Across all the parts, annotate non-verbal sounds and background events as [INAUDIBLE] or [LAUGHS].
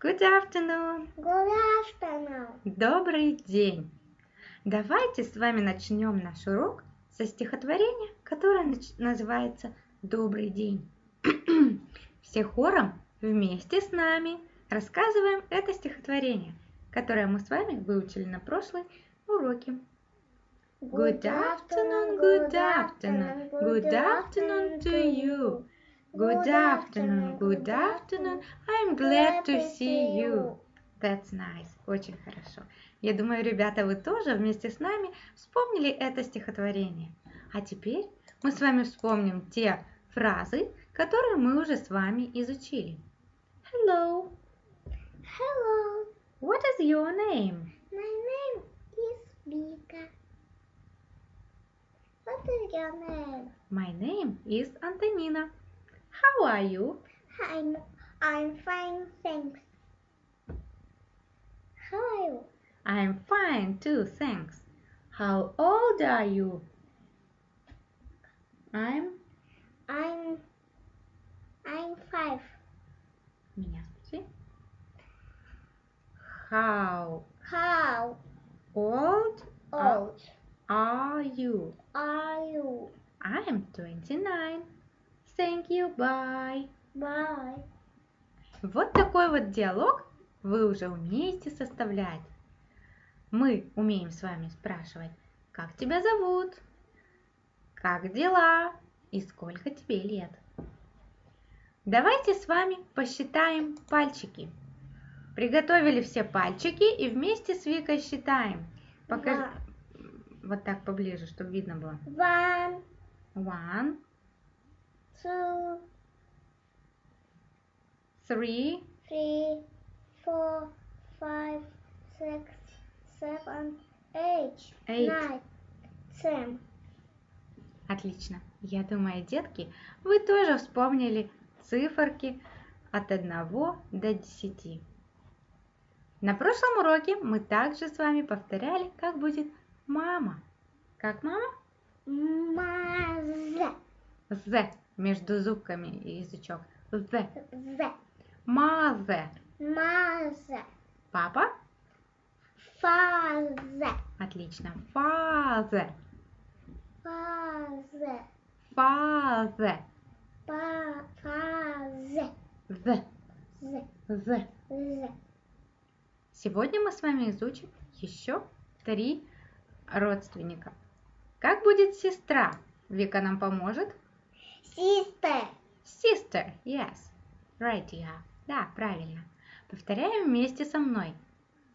Good afternoon. Good afternoon. Добрый день. Давайте с вами начнем наш урок со стихотворения, которое называется «Добрый день». [CLEARS THROAT] Все хором вместе с нами рассказываем это стихотворение, которое мы с вами выучили на прошлой уроке. Good afternoon, good afternoon, good afternoon to you. Good afternoon, good afternoon, I'm glad to see you. That's nice, очень хорошо. Я думаю, ребята, вы тоже вместе с нами вспомнили это стихотворение. А теперь мы с вами вспомним те фразы, которые мы уже с вами изучили. Hello, Hello. what is your name? My name is Vika. What is your name? My name is Antonina. How are you? I'm I'm fine, thanks. How are you? I'm fine too, thanks. How old are you? I'm... I'm I'm five. Меня спроси. How How old are- old are you? are you? I'm 29. Thank you, bye. Bye. Вот такой вот диалог вы уже умеете составлять. Мы умеем с вами спрашивать, как тебя зовут, как дела и сколько тебе лет. Давайте с вами посчитаем пальчики. Приготовили все пальчики и вместе с Викой считаем. Покажи вот так поближе, чтобы видно было. One, One, two, three, three, four, five, six, seven, eight, Eight. nine, ten. Отлично. Я думаю, детки, вы тоже вспомнили циферки от 1 до 10. На прошлом уроке мы также с вами повторяли, как будет мама. Как мама? Маза, З между зубками и язычок. З. з, Мазе. маза, Папа? фаза, Отлично. Фазе. Фазе. па, фаза, З. з, З. з. Сегодня мы с вами изучим еще три родственника. Как будет сестра? Вика нам поможет. Sister, Sister, yes. Right, yeah. Да, правильно. Повторяем вместе со мной.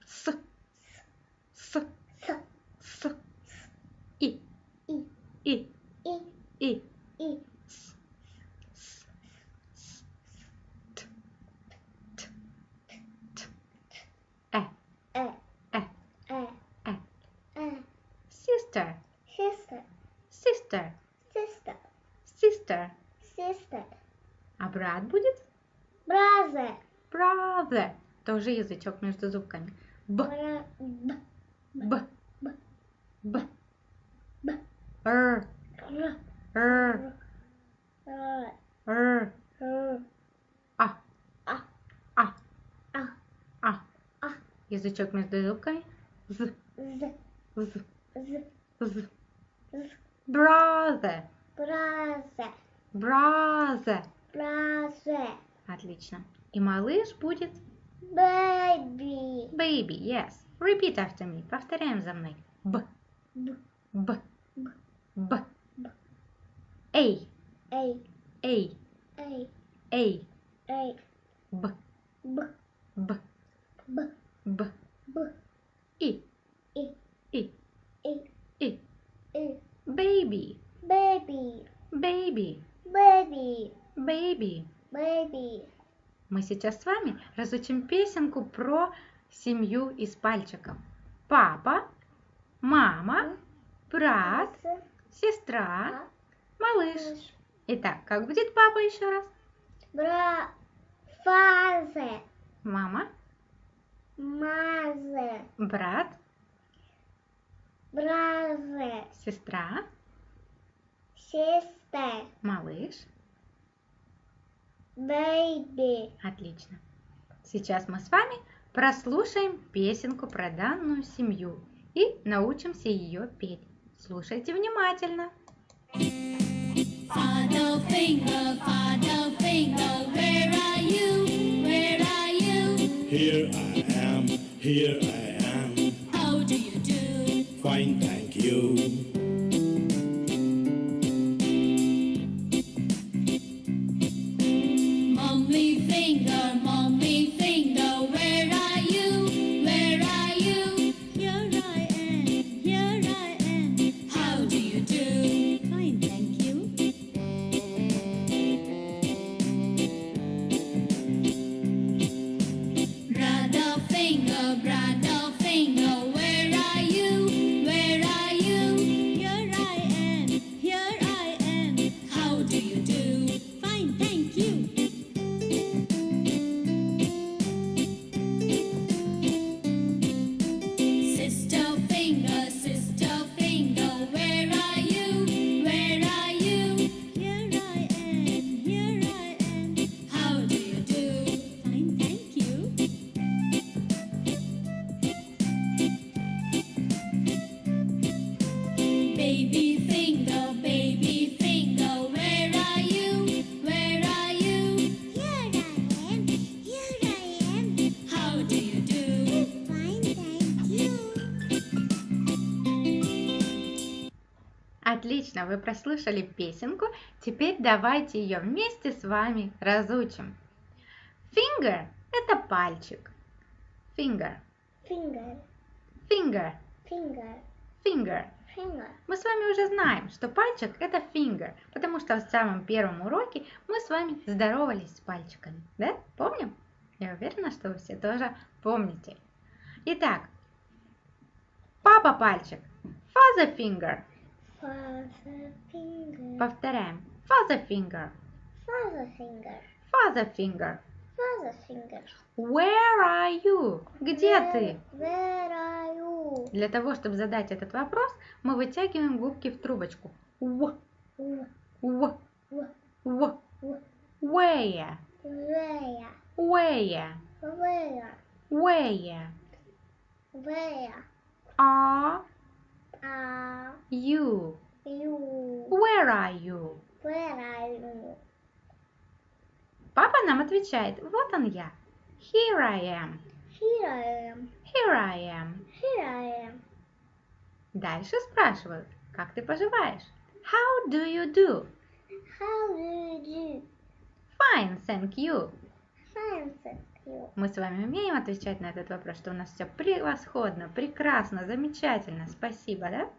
С. С. с, С. И. и, И. и, И. и, С. С. С. Т. Т. Т. Э. э, Э. э, Э. э. Sister. Sister, Sister. sister, Sister. sister. А брат будет? Brother, Brother. Тоже язычок между зубками. Б. б, Б. Б. Б. Б. Р. р, Р. р, А. а, А. а, А. А. Язычок между зубками. З, З. з, З. з. Brother. Brother, Brother. brother. Отлично. И малыш будет Baby, baby. Yes. Repeat after me. Повторяем за мной. Б. б, Б. Б. Б. Б. Эй. эй, Эй. эй, Эй. эй, Б. б, Б. б, Б. б, И. и, И. и, И. и. Baby. Baby, Baby. baby, Baby. baby. Мы сейчас с вами разучим песенку про семью из пальчиков. Папа, мама, брат, сестра, малыш. Итак, как будет папа еще раз? Бра, father, Мама, mother, брат, brother, сестра, sister, малыш. baby, Отлично. Сейчас мы с вами прослушаем песенку про данную семью и научимся ее петь. Слушайте внимательно. Father finger, father finger, where are you? Where are you? Here I am, here I am. Отлично, вы прослушали песенку. Теперь давайте ее вместе с вами разучим. Finger – это пальчик. Finger, Finger, finger, finger, finger. finger. Мы с вами уже знаем, что пальчик – это finger, потому что в самом первом уроке мы с вами здоровались с пальчиками. Да? Помним? Я уверена, что вы все тоже помните. Итак, папа пальчик – father finger. Father finger, Повторяем. Father finger, father finger, father finger. father finger. Where are you? Где ты? Where are you? Для того, чтобы задать этот вопрос, мы вытягиваем губки в трубочку. В, в, в. w- Where, Where? where, Where? where Where are are you? you? Where are you? Where are you? Папа нам отвечает, вот он я. Here I am, Here I am. here I am. Here I am. Дальше спрашивают, как ты поживаешь? How do you do? How do you do? Fine, thank you. Fine, thank you. Мы с вами умеем отвечать на этот вопрос, что у нас все превосходно, прекрасно, замечательно, спасибо, да?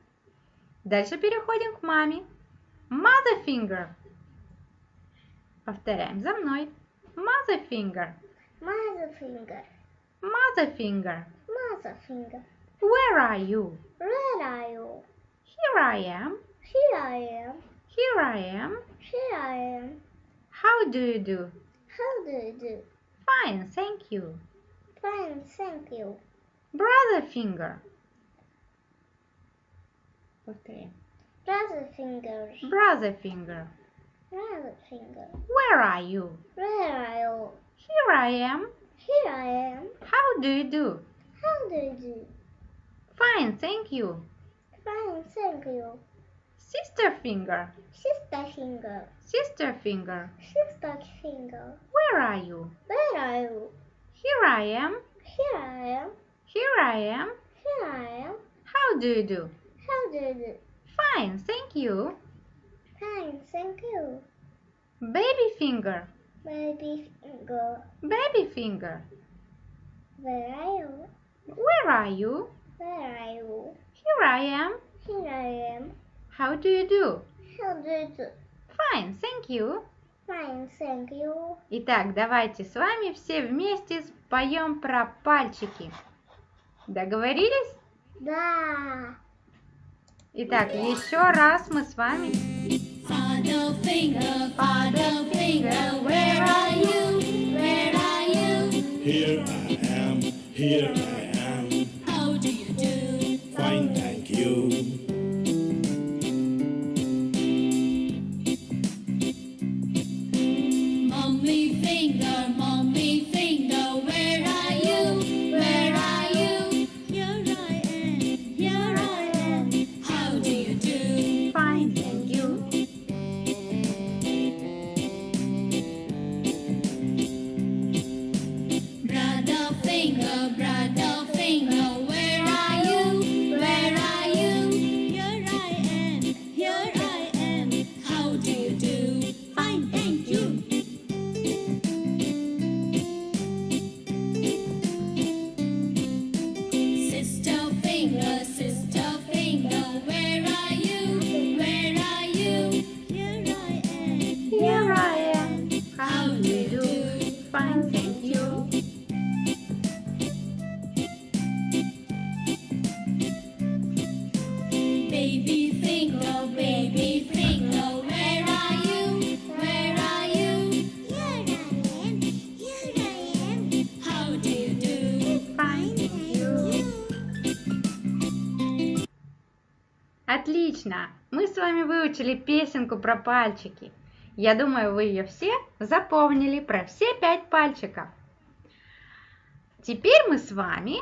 Дальше переходим к маме. Mother finger. Повторяем за мной. Mother finger. Mother finger. Mother finger. Mother finger. Where are you? Where are you? Here I am. Here I am. Here I am. Here I am. How do you do? How do you do? Fine, thank you. Fine, thank you. Brother finger. Повторяем. Brother finger. Brother finger. Brother finger. Where are you? Where are you? Here I am. Here I am. How do you do? How do you do? Fine, thank you. Fine, thank you. Sister finger. Sister finger. Sister finger. Sister finger. Where are you? Where are you? Here I am. Here I am. Here I am. Here I am. How do you do? How do you do? Fine, thank you. Fine, thank you. Baby finger. Baby finger. Baby finger. Where are you? Where are you? Where are you? Here I am. Here I am. How do you do? How do you do? Fine, thank you. Fine, thank you. Итак, давайте с вами все вместе споем про пальчики. Договорились? Да. Итак, еще раз мы с вами Father finger, father finger, where are you? Where are you? Here I am, here I am. ugly finger Отлично! Мы с вами выучили песенку про пальчики. Я думаю, вы ее все запомнили про все пять пальчиков. Теперь мы с вами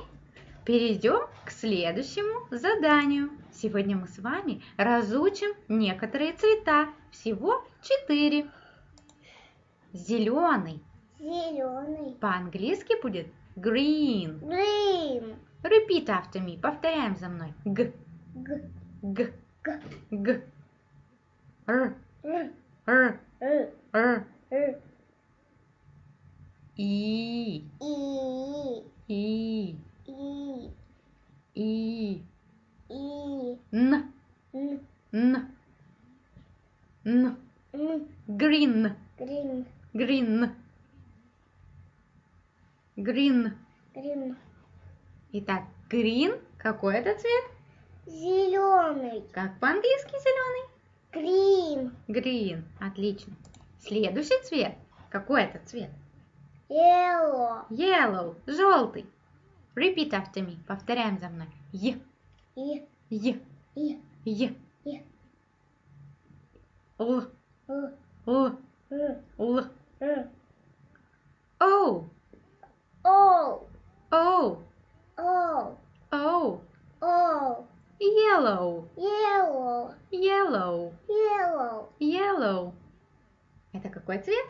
перейдем к следующему заданию. Сегодня мы с вами разучим некоторые цвета. Всего четыре. Зеленый. Зеленый. По-английски будет green. Green. Repeat after me. Повторяем за мной. Г, Г. г, Г. г. Р, Р. р, Р. р. И, И. и, И. и. И. Н, Н. н, н. Н. Green, Green. green. Green. Green. Итак, green. Какой это цвет? Зеленый. Как по-английски зеленый? Green. Green. Отлично. Следующий цвет. Какой это цвет? Yellow. Yellow. Желтый. Repeat after me. Повторяем за мной. Е, И. е, И. е. Е. Л, Л. л, л. О, О. о, О. о. О. Yellow, Yellow. yellow, Yellow. yellow. Это какой цвет?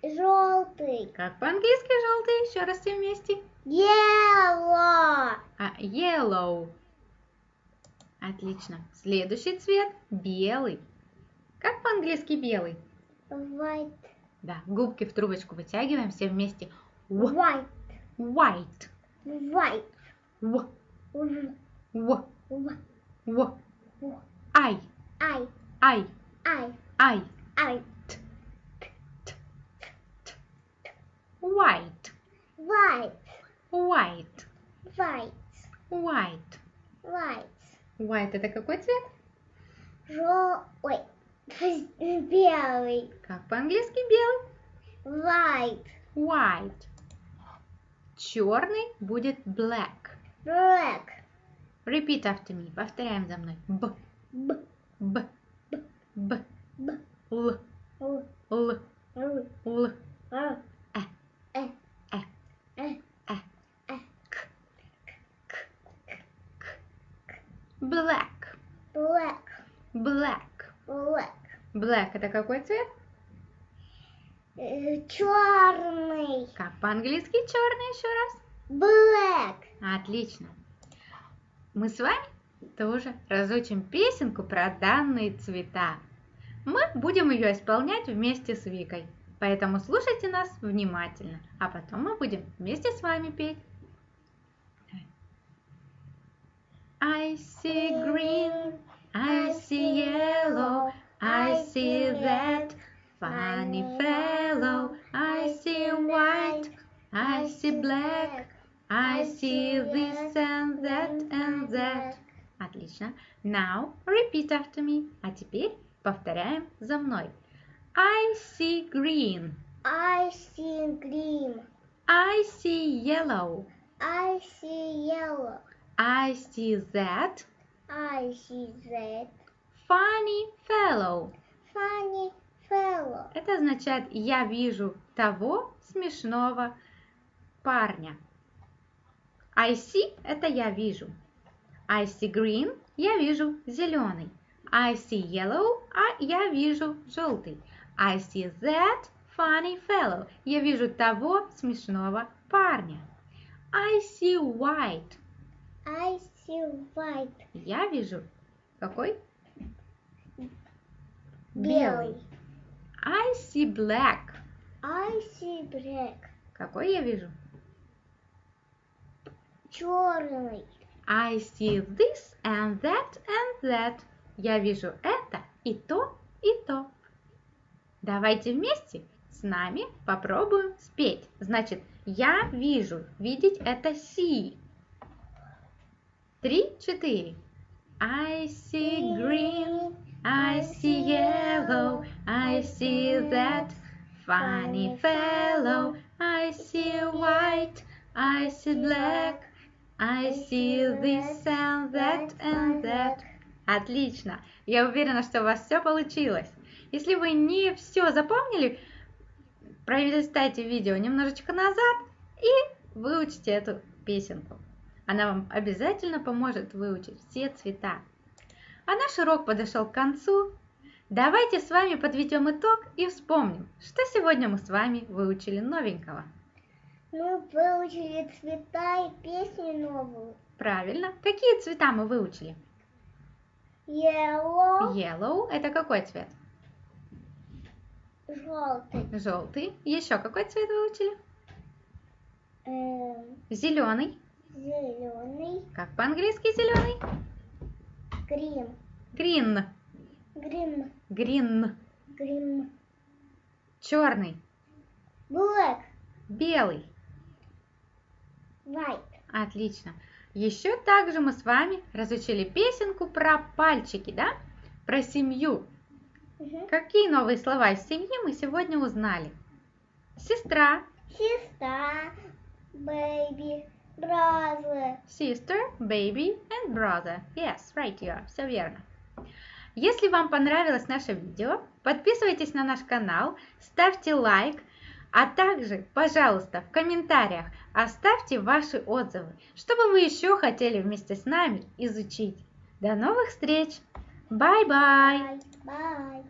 Желтый. Как по-английски желтый? Еще раз все вместе. Yellow. А, yellow. Отлично. Следующий цвет белый. Как по-английски белый? White. Да, губки в трубочку вытягиваем все вместе. White. white. White. В, В. в, В. в. В. Ай, I. ай, I. ай. I. White, White. white, White. white. White. White это какой цвет? Ой. [LAUGHS] Белый. Как по-английски белый? White. White. Черный будет black. Black. Repeat after me. Повторяем за мной. Б, Б. б, б, Б. л, Л. л, Р. л, Р. Э. Э. Э. Э. э. Э. К, к, к. Black, Black. black. Black. Black это какой цвет? Черный. Как по-английски черный еще раз? Black. Отлично. Мы с вами тоже разучим песенку про данные цвета. Мы будем ее исполнять вместе с Викой. Поэтому слушайте нас внимательно, а потом мы будем вместе с вами петь. I see green, I see yellow, I see that funny fellow, I see white, I see black, I see this Отлично. Now repeat after me. А теперь повторяем за мной. I see green. I see green. I see yellow. I see yellow. I see that I see that funny fellow. funny fellow. Это означает я вижу того смешного парня. I see это я вижу. I see green я вижу зеленый. I see yellow а я вижу желтый. I see that funny fellow я вижу того смешного парня. I see white I see white. я вижу какой? Белый. I see black I see black. какой я вижу? Черный. I see this and that and that. Я вижу это и то, и то. Давайте вместе с нами попробуем спеть. Значит, я вижу. Видеть это see. Три, четыре. I see green, I see yellow, I see that funny fellow, I see white, I see black, I see this and that and that. Отлично! Я уверена, что у вас все получилось. Если вы не все запомнили, пролистайте видео немножечко назад и выучите эту песенку. Она вам обязательно поможет выучить все цвета. А наш урок подошел к концу. Давайте с вами подведем итог и вспомним, что сегодня мы с вами выучили новенького. Мы выучили цвета и песню новую. Правильно. Какие цвета мы выучили? Yellow, Yellow – это какой цвет? желтый, Желтый. Еще какой цвет выучили? эм, Зеленый. зеленый, Как по-английски зеленый? грим, Green. грим, Green. грим, Черный. black, Белый. White, Отлично. Еще также мы с вами разучили песенку про пальчики, да? Про семью. Мгм. Какие новые слова из семьи мы сегодня узнали? Сестра, сестра, baby, brother, sister, baby and brother. Yes, right you are. Все верно. Если вам понравилось наше видео, подписывайтесь на наш канал, ставьте лайк, а также, пожалуйста, в комментариях оставьте ваши отзывы, чтобы вы еще хотели вместе с нами изучить. До новых встреч! Bye-bye! bye, bye.